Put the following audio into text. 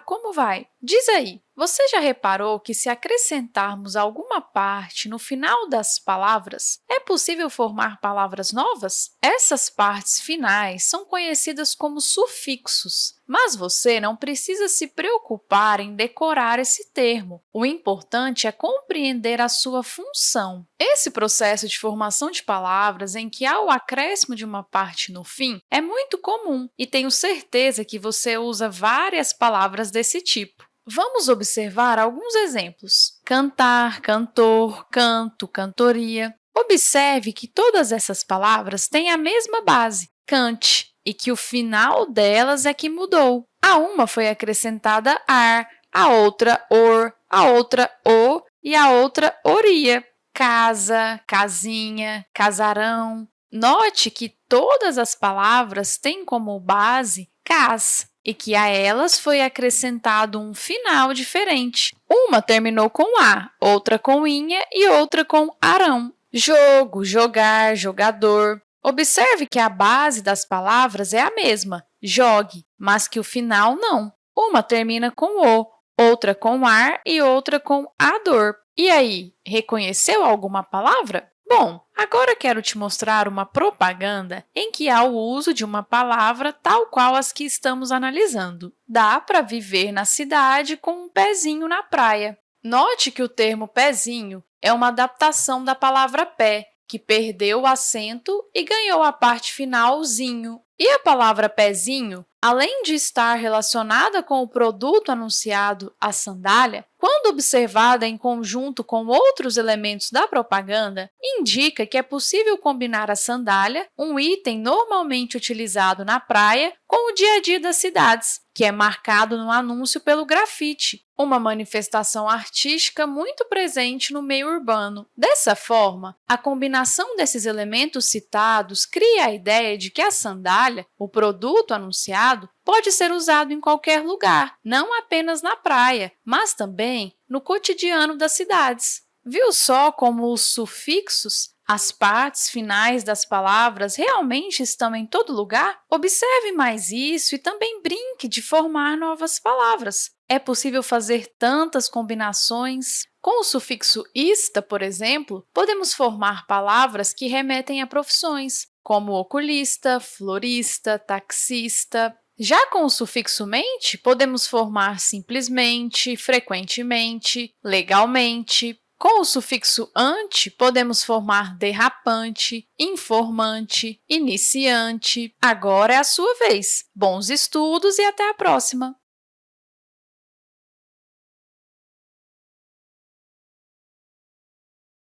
Como vai? Diz aí, você já reparou que se acrescentarmos alguma parte no final das palavras, é possível formar palavras novas? Essas partes finais são conhecidas como sufixos, mas você não precisa se preocupar em decorar esse termo. O importante é compreender a sua função. Esse processo de formação de palavras em que há o acréscimo de uma parte no fim é muito comum e tenho certeza que você usa várias palavras desse tipo. Vamos observar alguns exemplos. Cantar, cantor, canto, cantoria. Observe que todas essas palavras têm a mesma base, cante, e que o final delas é que mudou. A uma foi acrescentada ar, a outra or, a outra o e a outra oria. Casa, casinha, casarão. Note que todas as palavras têm como base cas, e que a elas foi acrescentado um final diferente. Uma terminou com A, outra com inha e outra com arão. Jogo, jogar, jogador. Observe que a base das palavras é a mesma, jogue, mas que o final não. Uma termina com O, outra com ar e outra com ador. E aí, reconheceu alguma palavra? Bom, agora quero te mostrar uma propaganda em que há o uso de uma palavra tal qual as que estamos analisando. Dá para viver na cidade com um pezinho na praia. Note que o termo pezinho é uma adaptação da palavra pé, que perdeu o acento e ganhou a parte final zinho. E a palavra pezinho, além de estar relacionada com o produto anunciado, a sandália, quando observada em conjunto com outros elementos da propaganda, indica que é possível combinar a sandália, um item normalmente utilizado na praia, com o dia a dia das cidades, que é marcado no anúncio pelo grafite, uma manifestação artística muito presente no meio urbano. Dessa forma, a combinação desses elementos citados cria a ideia de que a sandália, o produto anunciado, pode ser usado em qualquer lugar, não apenas na praia, mas também no cotidiano das cidades. Viu só como os sufixos, as partes finais das palavras, realmente estão em todo lugar? Observe mais isso e também brinque de formar novas palavras. É possível fazer tantas combinações. Com o sufixo ista, por exemplo, podemos formar palavras que remetem a profissões, como oculista, florista, taxista, já com o sufixo mente, podemos formar simplesmente, frequentemente, legalmente. Com o sufixo ante, podemos formar derrapante, informante, iniciante. Agora é a sua vez. Bons estudos e até a próxima!